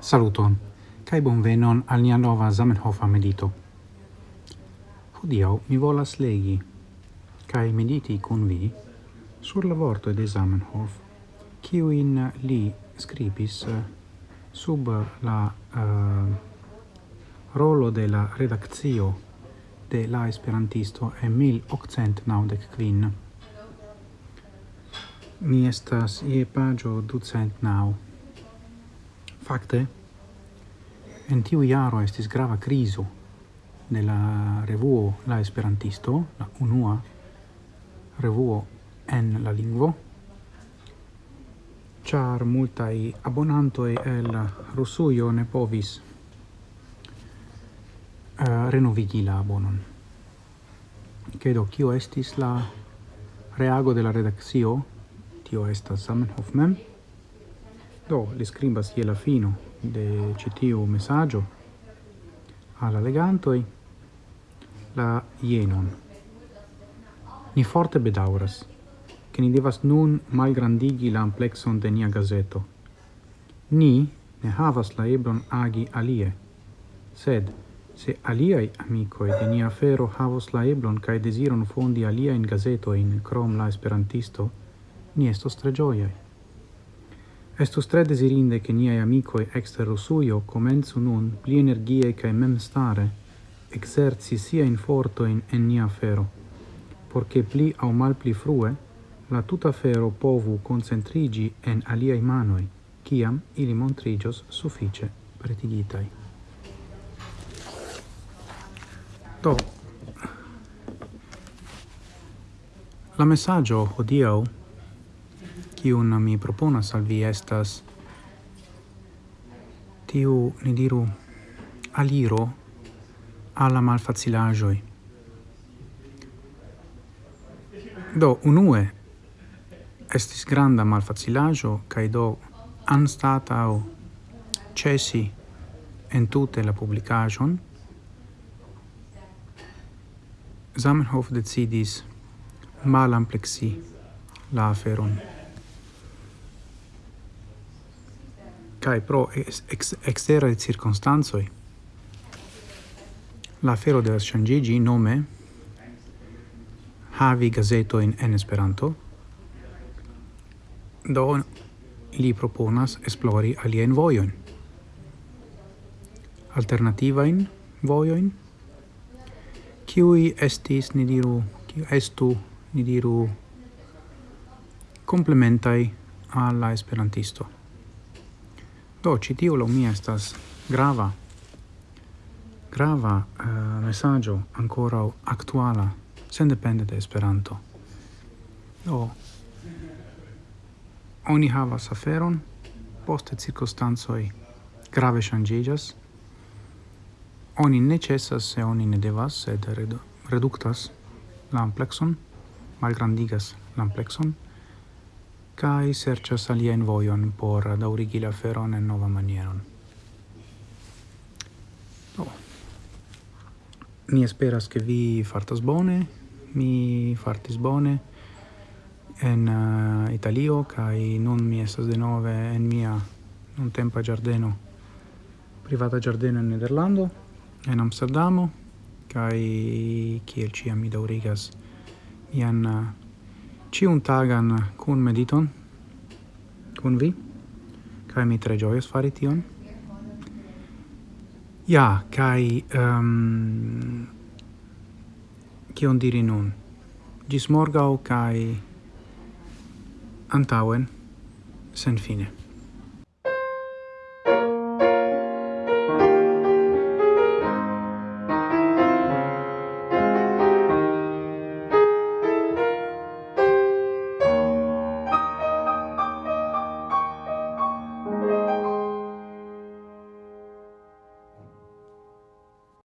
Saluton, cae bonvenon al nia nova Zamenhofa medito. Hodiau mi volas legi, cae mediti kun vi, sur la vorto de Zamenhof, in li scribis eh, sub la uh, rolo de la redaccio de la esperantisto en 1895. Mi estas ie pagio ducent nau. Fakte, en tiu jaro estis grava criso de la revuo La Esperantisto, la unua revuo en la lingvo, char multai abonantoi el Russuio ne povis uh, renovigi la abonon. Credo, kio estis la reago de la redaxio, tio estas Samenhof mem, Do, li scribas je la fino de citiu messaggio alla legantoi la jenon. Ni forte bedauras, che ni devas nun malgrandigi la amplexon de nia gazeto. Ni ne havas la ebron agi alie, sed se aliai amicoi de nia fero havos la eblon cae desiron fondi alia in gazetoin, crom la esperantisto, ni estos tre gioiai. Estus tre desirinde che niai amicoi exter Rusuio comenzu nun pli energie cae mem stare exerci sia in fortoin en nia fero, porche pli au mal pli frue la tuta fero povu concentrigi en aliai manoi, ciam ili montrigios suffice pretigitai. Do, la messaggio hodiau kiun mi proponas al vi estas tiu, ni diru, aliro alla malfacilagioi. Do, unue, estis granda malfacilajo, cae do anstatau cesi entute la publicagion, Zamenhof decidis malamplexi la aferon. cae pro ex, ex exterae circonstanzoi la fero de changigi nome havi gazetoin en Esperanto, do li proponas esplori alien voion. Alternativa in voion, kiui estis, ni diru, kiu estu, ni diru, complementai alla esperantisto. Do, ci tiu lo mi estas grava grava eh, uh, messaggio ancora actuala, sen depende de Esperanto. Do oni havas aferon, poste circostanzoi grave ŝanĝiĝas. Oni necessas se oni ne devas, sed reduktas la amplekson, malgrandigas la kai sercio salia in voion por daurigi la feron en nova manieron. Do. Mi esperas che vi fartas bone, mi fartis bone en uh, Italio, kai nun mi estas de nove en mia non tempo giardeno, privata giardeno in Nederlando, en Amsterdamo, kai kiel ci mi daurigas mian uh, eh, ciun tagan kun mediton kun vi kai mi tre gioios fari tion. Ja kaj um, ehm, kion diri nun? Gis morgau kai antauen sen fine.